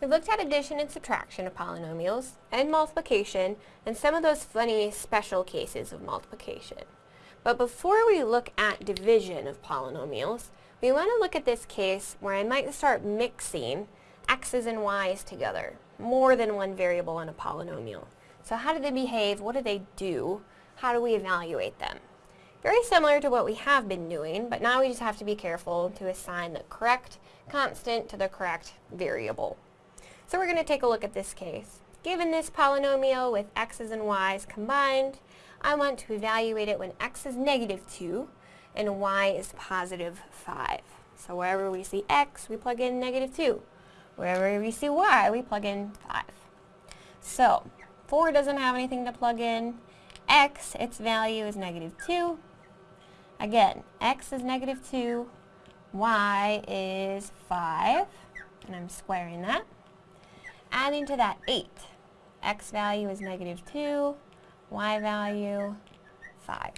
We've looked at addition and subtraction of polynomials, and multiplication, and some of those funny special cases of multiplication. But before we look at division of polynomials, we want to look at this case where I might start mixing x's and y's together, more than one variable in a polynomial. So how do they behave? What do they do? How do we evaluate them? Very similar to what we have been doing, but now we just have to be careful to assign the correct constant to the correct variable. So we're going to take a look at this case. Given this polynomial with x's and y's combined, I want to evaluate it when x is negative 2 and y is positive 5. So wherever we see x, we plug in negative 2. Wherever we see y, we plug in 5. So 4 doesn't have anything to plug in. x, its value is negative 2. Again, x is negative 2, y is 5, and I'm squaring that adding to that 8. x value is negative 2, y value 5.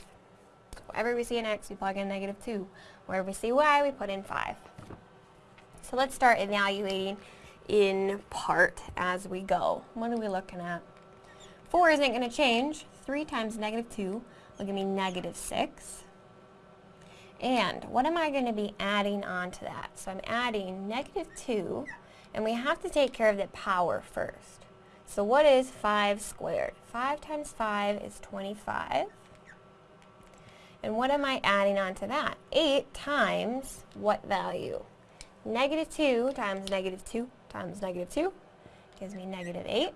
So wherever we see an x, we plug in negative 2. Wherever we see y, we put in 5. So let's start evaluating in part as we go. What are we looking at? 4 isn't going to change. 3 times negative 2 will give me negative 6. And what am I going to be adding on to that? So I'm adding negative 2 and we have to take care of the power first. So what is 5 squared? 5 times 5 is 25. And what am I adding on to that? 8 times what value? Negative 2 times negative 2 times negative 2 gives me negative 8.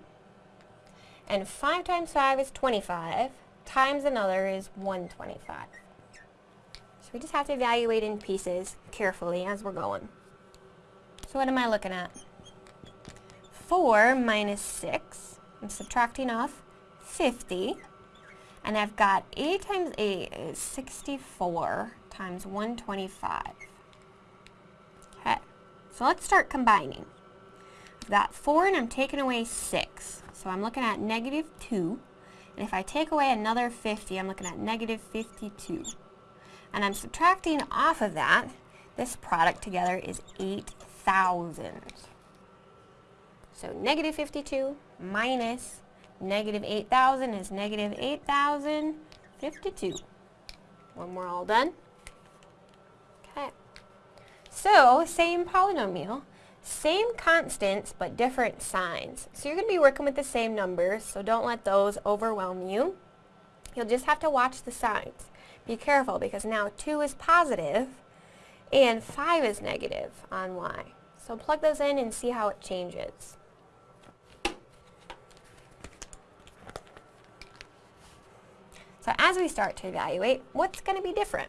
And 5 times 5 is 25, times another is 125. So we just have to evaluate in pieces carefully as we're going. So what am I looking at? 4 minus 6. I'm subtracting off 50. And I've got 8 times 8 is 64 times 125. Okay, so let's start combining. I've got 4 and I'm taking away 6. So I'm looking at negative 2. And if I take away another 50, I'm looking at negative 52. And I'm subtracting off of that, this product together is 8,000. So negative 52 minus negative 8,000 is negative 8,052. When we're all done. Okay. So, same polynomial, same constants, but different signs. So you're going to be working with the same numbers, so don't let those overwhelm you. You'll just have to watch the signs. Be careful, because now 2 is positive, and 5 is negative on y. So plug those in and see how it changes. So as we start to evaluate, what's going to be different?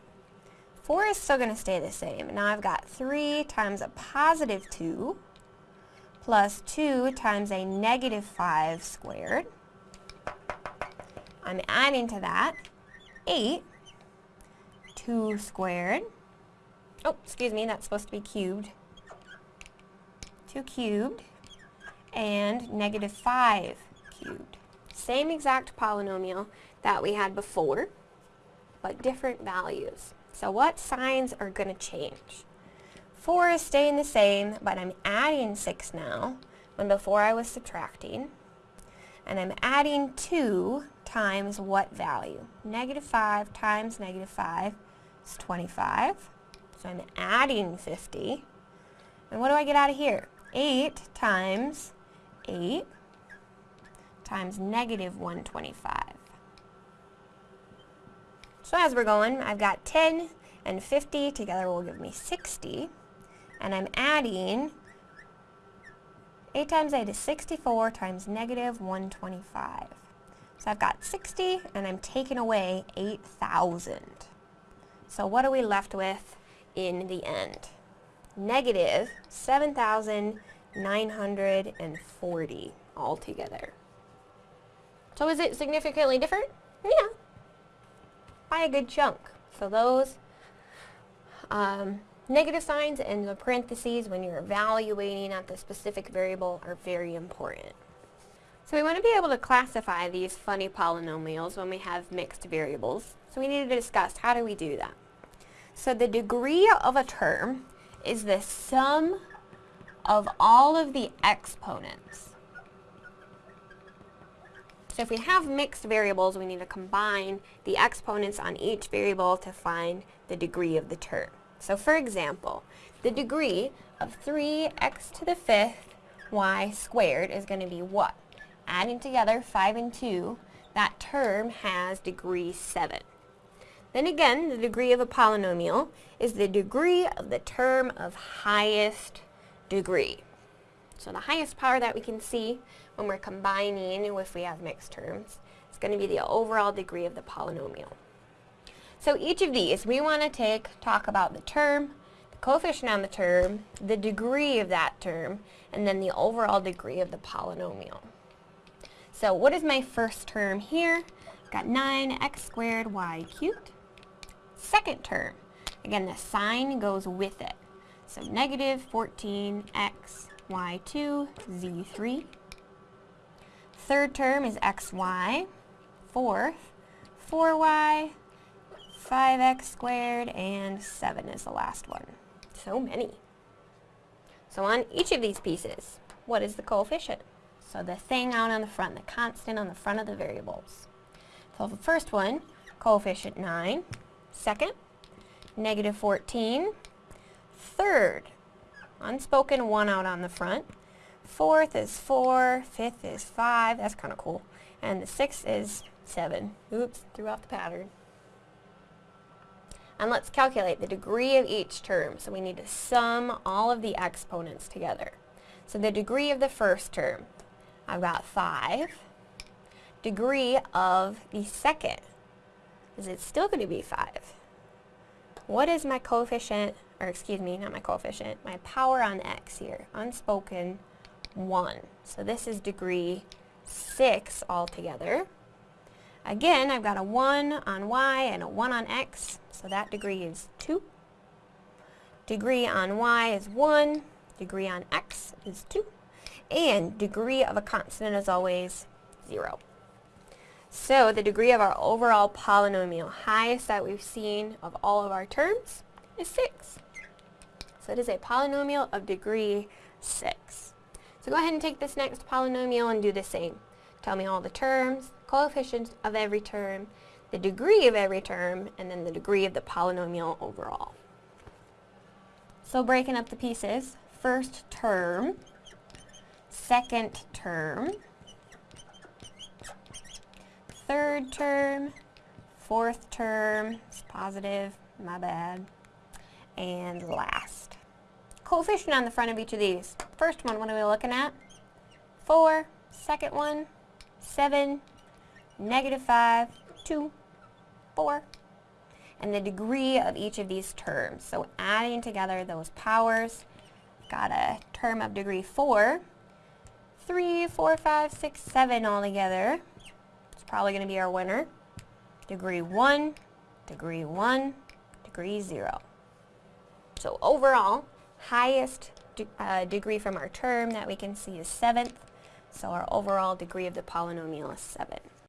4 is still going to stay the same. Now I've got 3 times a positive 2 plus 2 times a negative 5 squared. I'm adding to that 8, 2 squared. Oh, excuse me, that's supposed to be cubed. 2 cubed and negative 5 cubed. Same exact polynomial, that we had before, but different values. So what signs are going to change? 4 is staying the same, but I'm adding 6 now, when before I was subtracting. And I'm adding 2 times what value? Negative 5 times negative 5 is 25. So I'm adding 50. And what do I get out of here? 8 times 8 times negative 125. So as we're going, I've got 10 and 50 together will give me 60. And I'm adding 8 times 8 is 64 times negative 125. So I've got 60 and I'm taking away 8,000. So what are we left with in the end? Negative 7,940 altogether. So is it significantly different? Yeah, by a good chunk. So those um, negative signs and the parentheses when you're evaluating at the specific variable are very important. So we want to be able to classify these funny polynomials when we have mixed variables. So we need to discuss how do we do that. So the degree of a term is the sum of all of the exponents. So if we have mixed variables, we need to combine the exponents on each variable to find the degree of the term. So for example, the degree of 3x to the fifth y squared is going to be what? Adding together 5 and 2, that term has degree 7. Then again, the degree of a polynomial is the degree of the term of highest degree. So the highest power that we can see when we're combining if we have mixed terms is going to be the overall degree of the polynomial. So each of these, we want to take, talk about the term, the coefficient on the term, the degree of that term, and then the overall degree of the polynomial. So what is my first term here? Got 9x squared y cubed. Second term, again the sign goes with it. So negative 14x y2 z3. Third term is xy. Fourth, 4y, 5x squared, and 7 is the last one. So many. So on each of these pieces, what is the coefficient? So the thing out on the front, the constant on the front of the variables. So the first one, coefficient 9. Second, negative 14. Third, unspoken 1 out on the front. Fourth is four, fifth is 5. That's kind of cool. And the sixth is 7. Oops, threw off the pattern. And let's calculate the degree of each term. So we need to sum all of the exponents together. So the degree of the first term, I've got 5. Degree of the second, is it still going to be 5? What is my coefficient, or excuse me, not my coefficient, my power on x here? Unspoken 1. So this is degree 6 altogether. Again, I've got a 1 on y and a 1 on x, so that degree is 2. Degree on y is 1, degree on x is 2, and degree of a constant is always 0. So the degree of our overall polynomial, highest that we've seen of all of our terms, is 6. So it is a polynomial of degree 6. So go ahead and take this next polynomial and do the same. Tell me all the terms, coefficients of every term, the degree of every term, and then the degree of the polynomial overall. So breaking up the pieces, first term, second term, third term, fourth term, it's positive, my bad, and last. Coefficient on the front of each of these. First one, what are we looking at? 4. Second one, 7, negative 5, 2, 4. And the degree of each of these terms. So adding together those powers, got a term of degree 4. 3, 4, 5, 6, 7 all together It's probably going to be our winner. Degree 1, degree 1, degree 0. So overall, highest de uh, degree from our term that we can see is 7th. So our overall degree of the polynomial is 7.